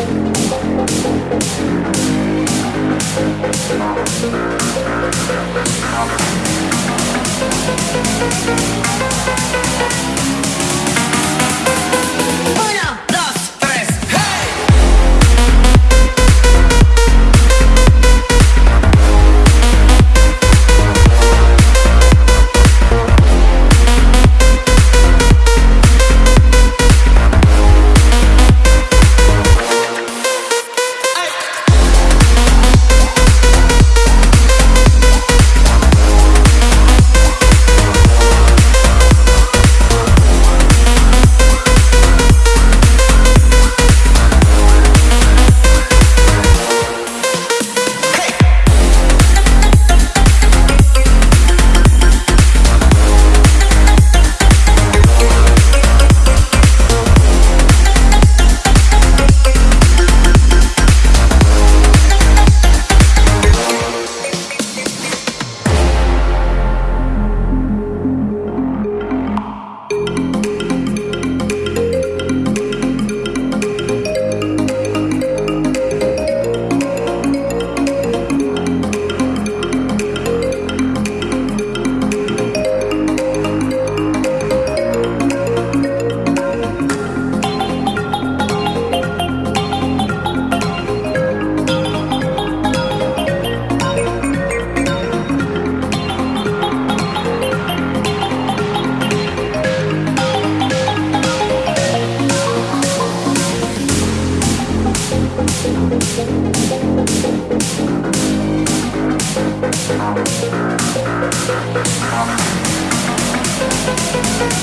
Thank you.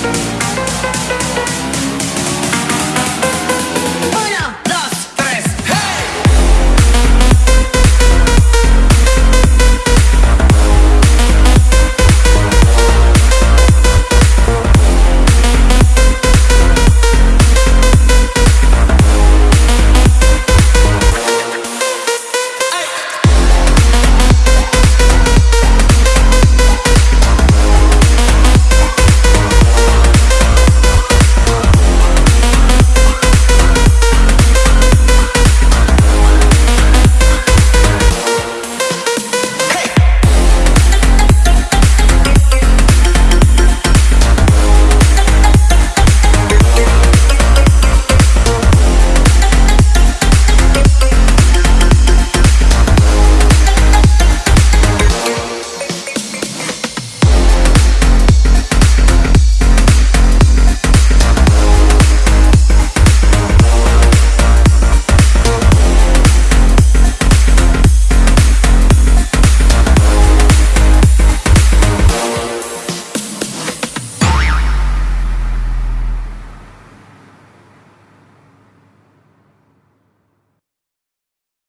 Thank